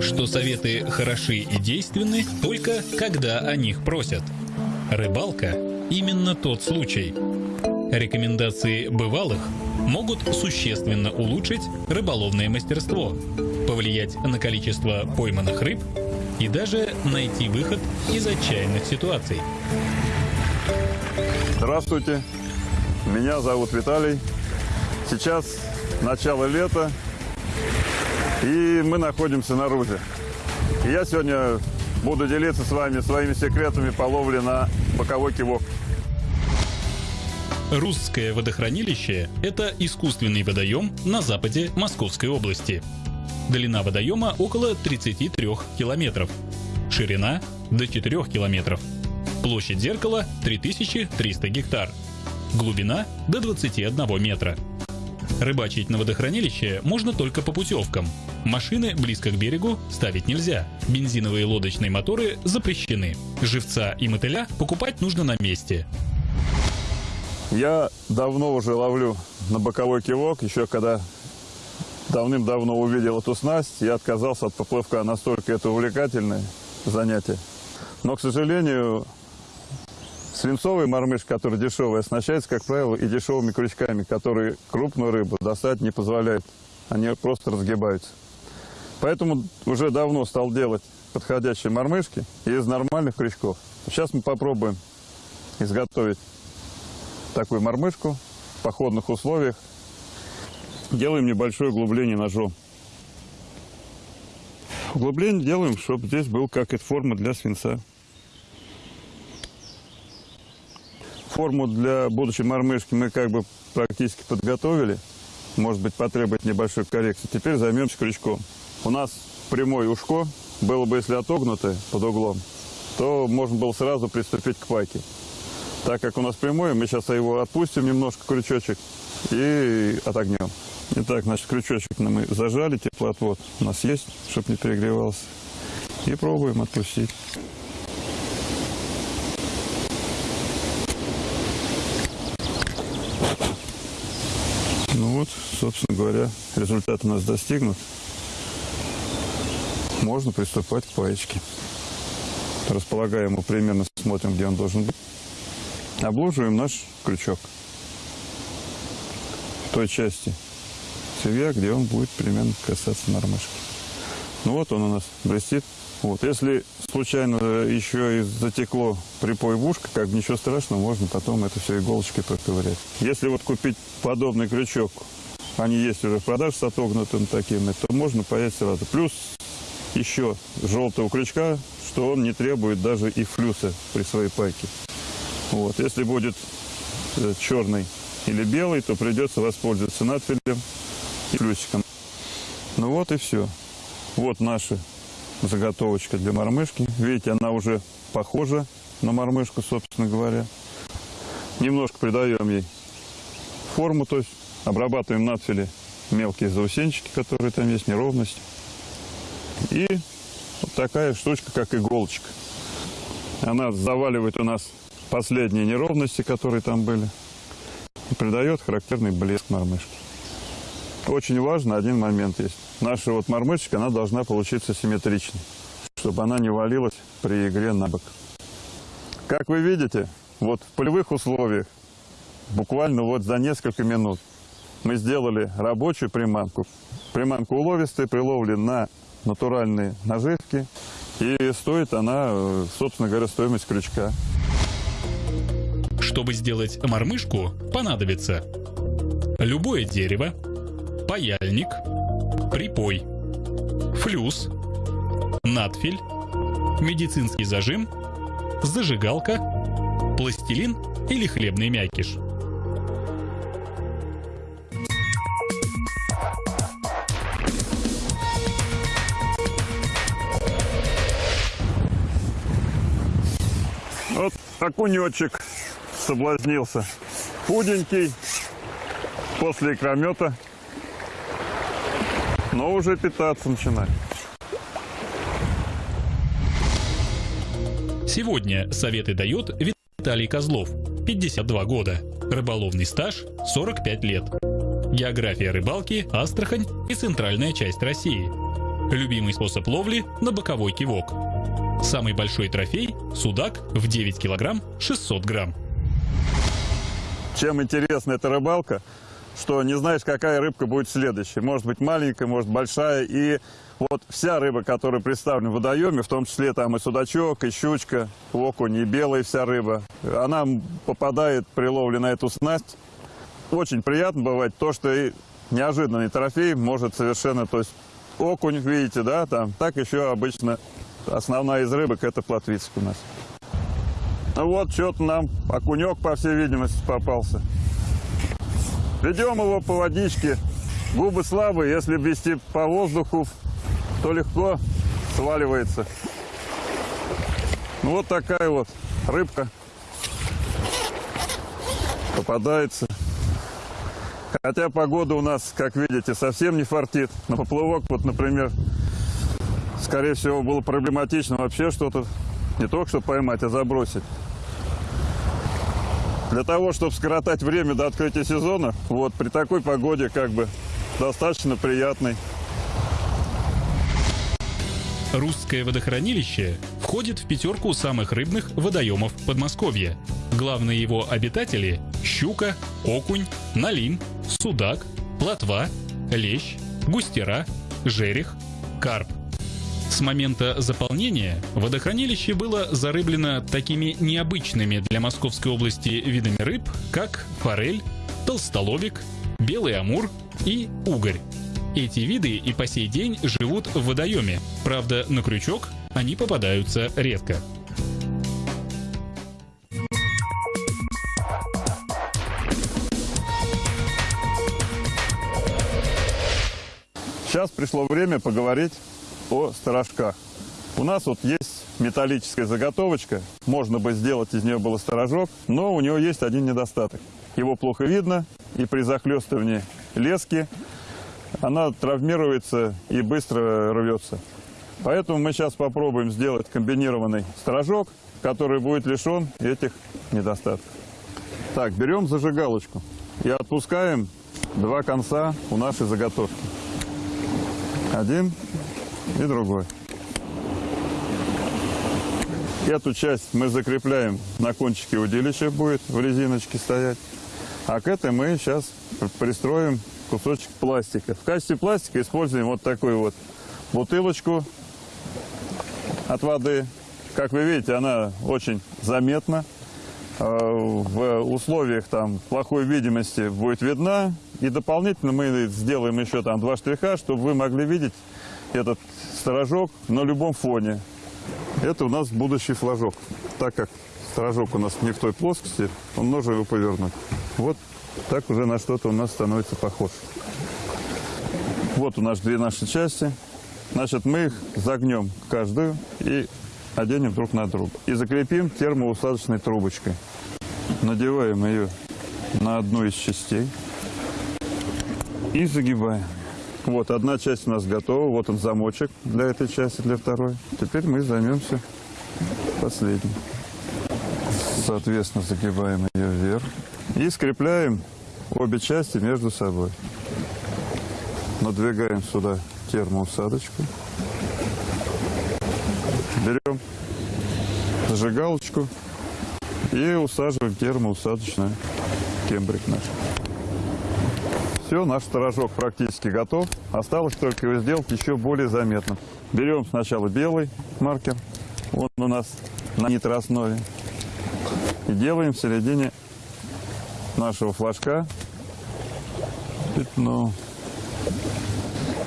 что советы хороши и действенны только когда о них просят. Рыбалка – именно тот случай. Рекомендации бывалых могут существенно улучшить рыболовное мастерство, повлиять на количество пойманных рыб и даже найти выход из отчаянных ситуаций. Здравствуйте, меня зовут Виталий. Сейчас начало лета, и мы находимся на Рузе. Я сегодня буду делиться с вами своими секретами по ловле на боковой кивок. Русское водохранилище – это искусственный водоем на западе Московской области. Длина водоема около 33 километров, ширина – до 4 километров, площадь зеркала – 3300 гектар, глубина – до 21 метра. Рыбачить на водохранилище можно только по путевкам. Машины близко к берегу ставить нельзя. Бензиновые лодочные моторы запрещены. Живца и мотыля покупать нужно на месте. Я давно уже ловлю на боковой кивок, еще когда давным-давно увидел эту снасть, я отказался от поплавка, настолько это увлекательное занятие. Но, к сожалению, свинцовый мормыш, который дешевый, оснащается, как правило, и дешевыми крючками, которые крупную рыбу достать не позволяют. Они просто разгибаются. Поэтому уже давно стал делать подходящие мормышки из нормальных крючков. Сейчас мы попробуем изготовить такую мормышку в походных условиях. Делаем небольшое углубление ножом. Углубление делаем, чтобы здесь был как это форма для свинца. Форму для будущей мормышки мы как бы практически подготовили. Может быть, потребует небольшой коррекции. Теперь займемся крючком. У нас прямое ушко. Было бы, если отогнутое под углом, то можно было сразу приступить к пайке. Так как у нас прямой, мы сейчас его отпустим немножко, крючочек, и отогнем. Итак, значит, крючочек мы зажали, теплоотвод у нас есть, чтобы не перегревался. И пробуем отпустить. Ну вот, собственно говоря, результат у нас достигнут. Можно приступать к паечке. Располагаем его примерно, смотрим, где он должен быть. Обложиваем наш крючок в той части цевья, где он будет примерно касаться мормышки. Ну вот он у нас блестит. Вот. Если случайно еще и затекло припой в ушко, как бы ничего страшного, можно потом это все иголочкой проковырять. Если вот купить подобный крючок, они есть уже в продаже с отогнутым таким, то можно паять сразу. Плюс еще желтого крючка, что он не требует даже и флюса при своей пайке. Вот. Если будет э, черный или белый, то придется воспользоваться надфилем и плюсиком. Ну вот и все. Вот наша заготовочка для мормышки. Видите, она уже похожа на мормышку, собственно говоря. Немножко придаем ей форму, то есть обрабатываем надфиле мелкие заусенчики, которые там есть, неровность. И вот такая штучка, как иголочка. Она заваливает у нас последние неровности, которые там были, и придает характерный блеск мормышки. Очень важно, один момент есть. Наша вот мормышечка, она должна получиться симметричной, чтобы она не валилась при игре на бок. Как вы видите, вот в полевых условиях, буквально вот за несколько минут, мы сделали рабочую приманку. Приманка уловистая, при на натуральные наживки. И стоит она, э, собственно говоря, стоимость крючка. Чтобы сделать мормышку, понадобится любое дерево, паяльник, припой, флюс, надфиль, медицинский зажим, зажигалка, пластилин или хлебный мякиш. Окунечек соблазнился. Худенький, после икромета, но уже питаться начинает. Сегодня советы дает Виталий Козлов, 52 года, рыболовный стаж 45 лет. География рыбалки, Астрахань и центральная часть России. Любимый способ ловли на боковой кивок. Самый большой трофей – судак в 9 килограмм 600 грамм. Чем интересна эта рыбалка, что не знаешь, какая рыбка будет следующей. Может быть маленькая, может большая. И вот вся рыба, которая представлена в водоеме, в том числе там и судачок, и щучка, окунь, и белая вся рыба, она попадает при ловле на эту снасть. Очень приятно бывает то, что и неожиданный трофей может совершенно, то есть окунь, видите, да, там, так еще обычно основная из рыбок это плотвицк у нас. Ну вот, что-то нам окунек, по всей видимости, попался. Ведем его по водичке. Губы слабые, если вести по воздуху, то легко сваливается. Ну, вот такая вот рыбка попадается. Хотя погода у нас, как видите, совсем не фартит. На поплавок, вот, например, скорее всего, было проблематично вообще что-то не только что поймать, а забросить. Для того, чтобы скоротать время до открытия сезона, вот при такой погоде как бы достаточно приятный. Русское водохранилище входит в пятерку самых рыбных водоемов Подмосковья. Главные его обитатели – щука, окунь, налим, судак, плотва, лещ, густера, жерех, карп. С момента заполнения водохранилище было зарыблено такими необычными для Московской области видами рыб, как форель, толстолобик, белый амур и угорь. Эти виды и по сей день живут в водоеме. Правда, на крючок они попадаются редко. Сейчас пришло время поговорить о сторожках. У нас вот есть металлическая заготовочка, можно бы сделать из нее было сторожок, но у него есть один недостаток. Его плохо видно, и при захлестывании лески она травмируется и быстро рвется. Поэтому мы сейчас попробуем сделать комбинированный сторожок, который будет лишен этих недостатков. Так, берем зажигалочку и отпускаем два конца у нашей заготовки. Один и другой. Эту часть мы закрепляем на кончике удилища, будет в резиночке стоять. А к этой мы сейчас пристроим кусочек пластика. В качестве пластика используем вот такую вот бутылочку от воды. Как вы видите, она очень заметна. А, в условиях там плохой видимости будет видна. И дополнительно мы сделаем еще там два штриха, чтобы вы могли видеть этот сторожок на любом фоне. Это у нас будущий флажок. Так как сторожок у нас не в той плоскости, он нужно его повернуть. Вот так уже на что-то у нас становится похож. Вот у нас две наши части. Значит, мы их загнем каждую и оденем друг на друга. И закрепим термоусадочной трубочкой. Надеваем ее на одну из частей и загибаем. Вот, одна часть у нас готова. Вот он замочек для этой части, для второй. Теперь мы займемся последней. Соответственно, загибаем ее вверх. И скрепляем обе части между собой. Надвигаем сюда термоусадочку. Берем зажигалочку и усаживаем термоусадочный кембрик наш. Все, наш сторожок практически готов. Осталось только его сделать еще более заметным. Берем сначала белый маркер, он у нас на нитрооснове. И делаем в середине нашего флажка пятно.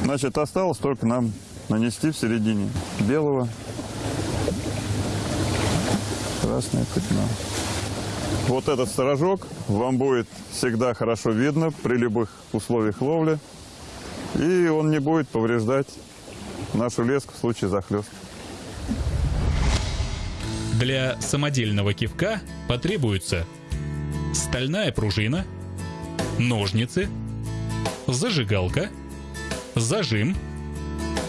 Значит, осталось только нам нанести в середине белого красное пятно. Вот этот сторожок вам будет всегда хорошо видно при любых условиях ловли. И он не будет повреждать нашу леску в случае захлеста. Для самодельного кивка потребуется стальная пружина, ножницы, зажигалка, зажим,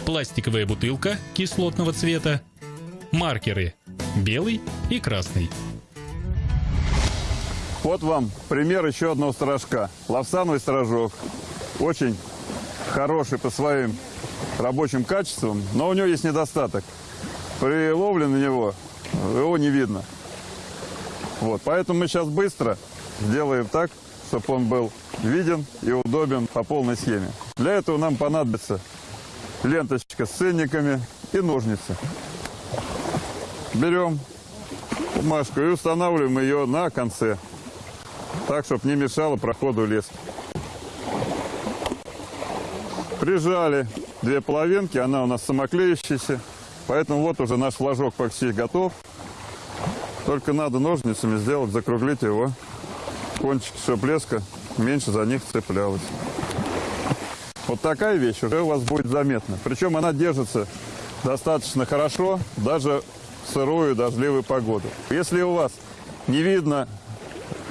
пластиковая бутылка кислотного цвета, маркеры белый и красный. Вот вам пример еще одного сторожка. Лавсановый сторожок. Очень хороший по своим рабочим качеством, но у него есть недостаток. При ловле на него его не видно. Вот, поэтому мы сейчас быстро сделаем так, чтобы он был виден и удобен по полной схеме. Для этого нам понадобится ленточка с ценниками и ножницы. Берем бумажку и устанавливаем ее на конце, так, чтобы не мешало проходу лески. Прижали две половинки, она у нас самоклеющаяся, поэтому вот уже наш флажок почти готов. Только надо ножницами сделать, закруглить его кончик, чтобы леска меньше за них цеплялась. Вот такая вещь уже у вас будет заметна. Причем она держится достаточно хорошо, даже в сырую дождливую погоду. Если у вас не видно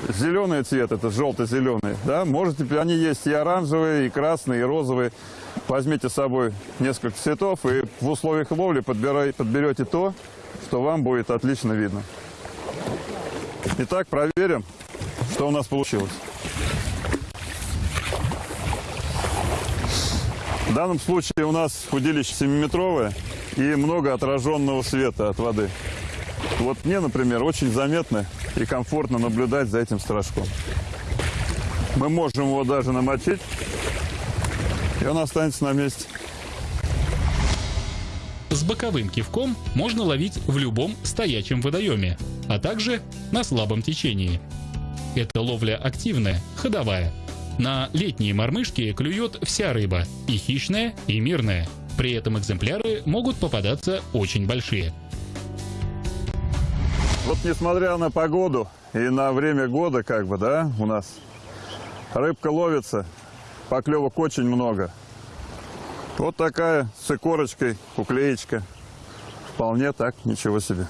зеленый цвет, это желто-зеленый, да, можете, они есть и оранжевые, и красные, и розовые. Возьмите с собой несколько цветов и в условиях ловли подбирай, подберете то, что вам будет отлично видно. Итак, проверим, что у нас получилось. В данном случае у нас удилище 7-метровое и много отраженного света от воды. Вот мне, например, очень заметно и комфортно наблюдать за этим страшком. Мы можем его даже намочить, и он останется на месте. С боковым кивком можно ловить в любом стоячем водоеме, а также на слабом течении. Эта ловля активная, ходовая. На летние мормышки клюет вся рыба, и хищная, и мирная. При этом экземпляры могут попадаться очень большие. Вот несмотря на погоду и на время года, как бы, да, у нас рыбка ловится, поклевок очень много. Вот такая с икорочкой, уклеечка. Вполне так, ничего себе.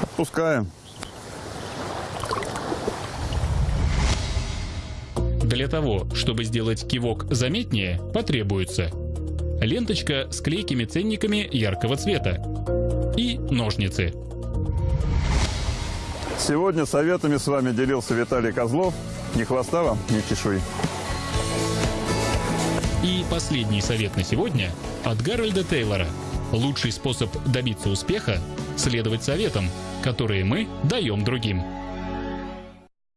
Отпускаем. Для того, чтобы сделать кивок заметнее, потребуется ленточка с клейкими ценниками яркого цвета и ножницы. Сегодня советами с вами делился Виталий Козлов. Ни хвоста вам, ни чешуи. И последний совет на сегодня от Гарольда Тейлора. Лучший способ добиться успеха – следовать советам, которые мы даем другим.